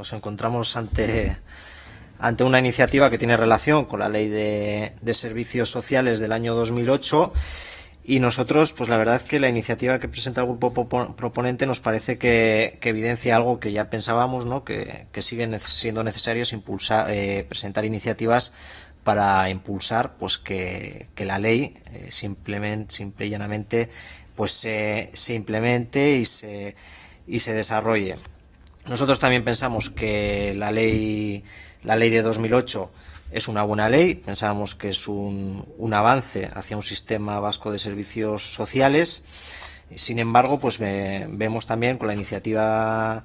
nos encontramos ante, ante una iniciativa que tiene relación con la Ley de, Servicios Sociales del año 2008 y nosotros, pues la verdad es que la iniciativa que presenta el grupo proponente nos parece que, evidencia algo que ya pensábamos, ¿no? que, que siguen siendo necesarios impulsar, eh, presentar iniciativas para impulsar pues que, la ley eh, simplemente, simple y llanamente pues se, se implemente y se, y se desarrolle. Nosotros también pensamos que la ley, la ley de 2008 es una buena ley, pensábamos que es un, un avance hacia un sistema vasco de servicios sociales. Sin embargo, pues ve, vemos también con la iniciativa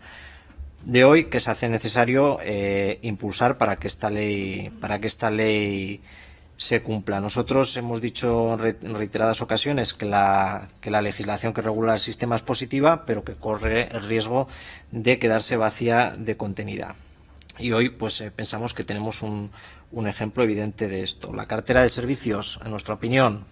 de hoy que se hace necesario eh, impulsar para que esta ley, para que esta ley se cumpla. Nosotros hemos dicho en reiteradas ocasiones que la, que la legislación que regula el sistema es positiva, pero que corre el riesgo de quedarse vacía de contenido. Y hoy pues eh, pensamos que tenemos un, un ejemplo evidente de esto. La cartera de servicios, en nuestra opinión,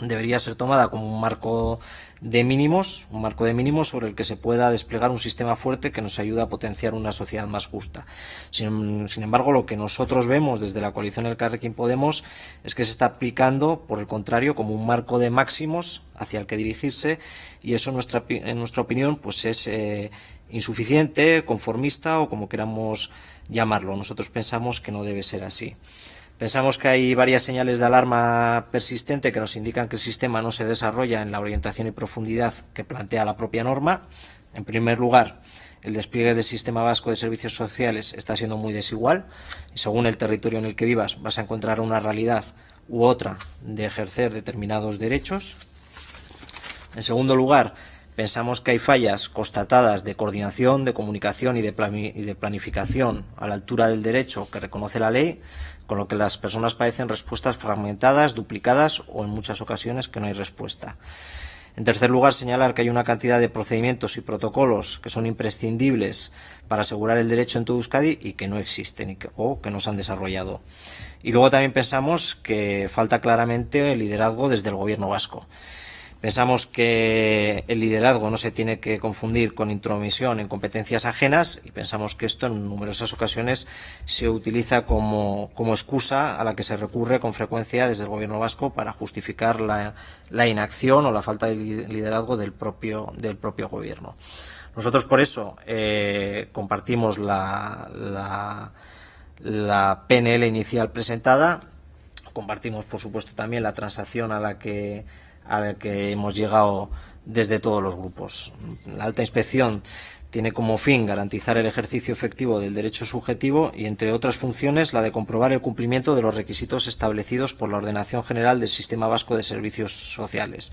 debería ser tomada como un marco de mínimos, un marco de mínimos sobre el que se pueda desplegar un sistema fuerte que nos ayude a potenciar una sociedad más justa. Sin, embargo, lo que nosotros vemos desde la coalición El Carrequín Podemos es que se está aplicando, por el contrario, como un marco de máximos hacia el que dirigirse y eso, en nuestra, en nuestra opinión, pues es eh, insuficiente, conformista o como queramos llamarlo. Nosotros pensamos que no debe ser así. Pensamos que hay varias señales de alarma persistente que nos indican que el sistema no se desarrolla en la orientación y profundidad que plantea la propia norma. En primer lugar, el despliegue del sistema vasco de servicios sociales está siendo muy desigual y según el territorio en el que vivas vas a encontrar una realidad u otra de ejercer determinados derechos. En segundo lugar, pensamos que hay fallas constatadas de coordinación, de comunicación y de, planificación a la altura del derecho que reconoce la ley con lo que las personas padecen respuestas fragmentadas, duplicadas o en muchas ocasiones que no hay respuesta. En tercer lugar, señalar que hay una cantidad de procedimientos y protocolos que son imprescindibles para asegurar el derecho en todo Euskadi y que no existen o que no se han desarrollado. Y luego también pensamos que falta claramente el liderazgo desde el Gobierno vasco. Pensamos que el liderazgo no se tiene que confundir con intromisión en competencias ajenas y pensamos que esto en numerosas ocasiones se utiliza como, excusa a la que se recurre con frecuencia desde el gobierno vasco para justificar la, inacción o la falta de liderazgo del propio, gobierno. Nosotros por eso eh, compartimos la PNL inicial presentada, compartimos por supuesto también la transacción a la que al que hemos llegado desde todos los grupos. La alta inspección tiene como fin garantizar el ejercicio efectivo del derecho subjetivo y, entre otras funciones, la de comprobar el cumplimiento de los requisitos establecidos por la Ordenación General del Sistema Vasco de Servicios Sociales.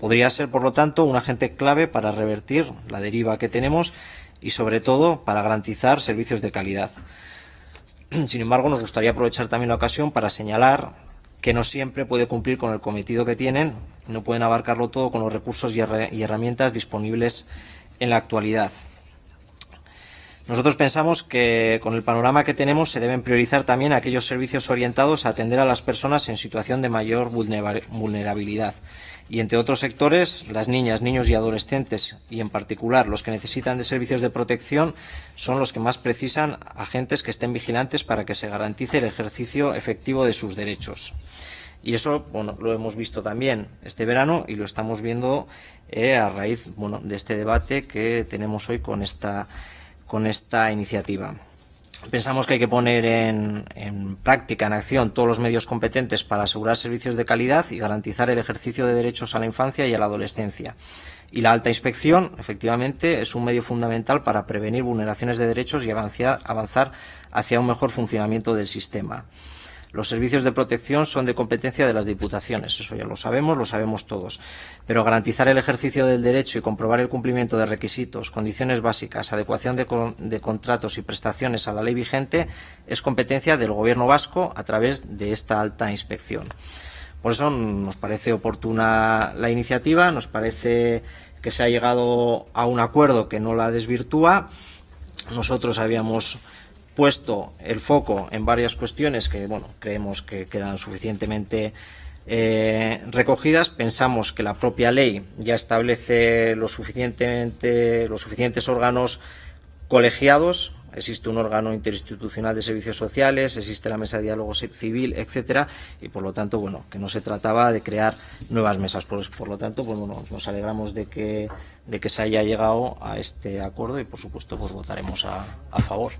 Podría ser, por lo tanto, un agente clave para revertir la deriva que tenemos y, sobre todo, para garantizar servicios de calidad. Sin embargo, nos gustaría aprovechar también la ocasión para señalar que no siempre puede cumplir con el cometido que tienen, no pueden abarcarlo todo con los recursos y, herramientas disponibles en la actualidad. Nosotros pensamos que con el panorama que tenemos se deben priorizar también aquellos servicios orientados a atender a las personas en situación de mayor vulnerabilidad y entre otros sectores, las niñas, niños y adolescentes, y en particular los que necesitan de servicios de protección, son los que más precisan agentes que estén vigilantes para que se garantice el ejercicio efectivo de sus derechos. Y eso, bueno, lo hemos visto también este verano y lo estamos viendo eh, a raíz, bueno, de este debate que tenemos hoy con esta, con esta iniciativa. Pensamos que hay que poner en, práctica, en acción, todos los medios competentes para asegurar servicios de calidad y garantizar el ejercicio de derechos a la infancia y a la adolescencia. Y la alta inspección, efectivamente, es un medio fundamental para prevenir vulneraciones de derechos y avanzar hacia un mejor funcionamiento del sistema. Los servicios de protección son de competencia de las diputaciones, eso ya lo sabemos, lo sabemos todos. Pero garantizar el ejercicio del derecho y comprobar el cumplimiento de requisitos, condiciones básicas, adecuación de, de contratos y prestaciones a la ley vigente es competencia del Gobierno vasco a través de esta alta inspección. Por eso nos parece oportuna la iniciativa, nos parece que se ha llegado a un acuerdo que no la desvirtúa. Nosotros habíamos puesto el foco en varias cuestiones que bueno, creemos que quedan suficientemente eh, recogidas. Pensamos que la propia ley ya establece los suficientes órganos colegiados existe un órgano interinstitucional de servicios sociales, existe la mesa de diálogo civil, etcétera, y por lo tanto, bueno, que no se trataba de crear nuevas mesas. Por, lo tanto, pues bueno, nos alegramos de que, de que se haya llegado a este acuerdo y por supuesto pues votaremos a favor.